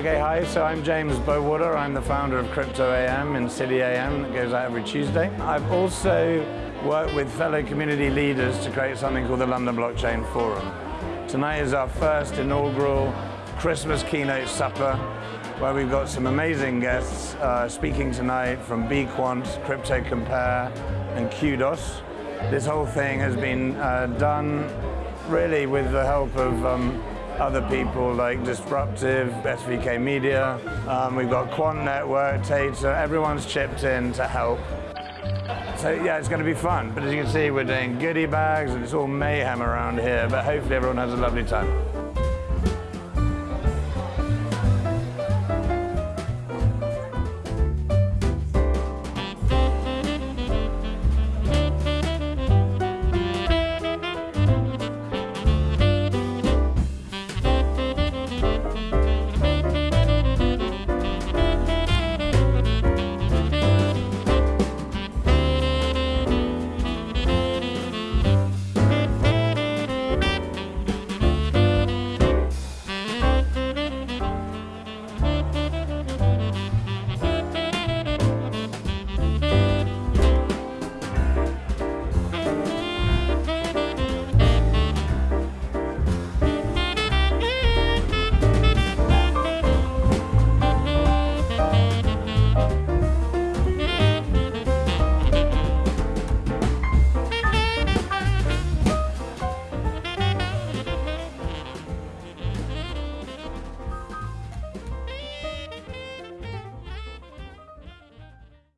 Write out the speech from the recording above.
Okay, hi, so I'm James Bowater. I'm the founder of Crypto AM in City AM that goes out every Tuesday. I've also worked with fellow community leaders to create something called the London Blockchain Forum. Tonight is our first inaugural Christmas keynote supper where we've got some amazing guests uh, speaking tonight from Bequant, Crypto Compare and Qdos. This whole thing has been uh, done really with the help of um, other people like Disruptive, SVK Media. Um, we've got Quant Network, Tata, everyone's chipped in to help. So yeah, it's going to be fun. But as you can see, we're doing goodie bags and it's all mayhem around here. But hopefully everyone has a lovely time.